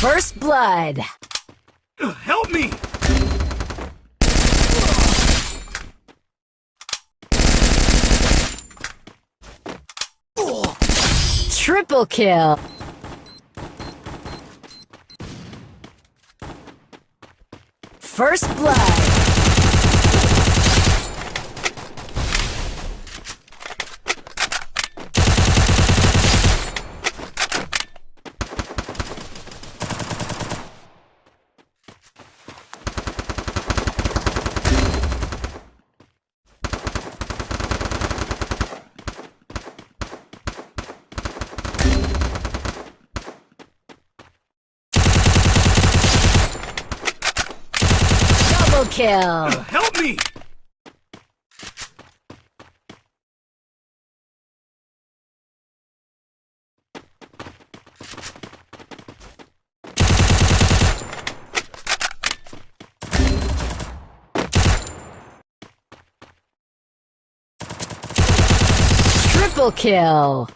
First blood. Help me! Triple kill. First blood. Kill. Help me! Triple kill.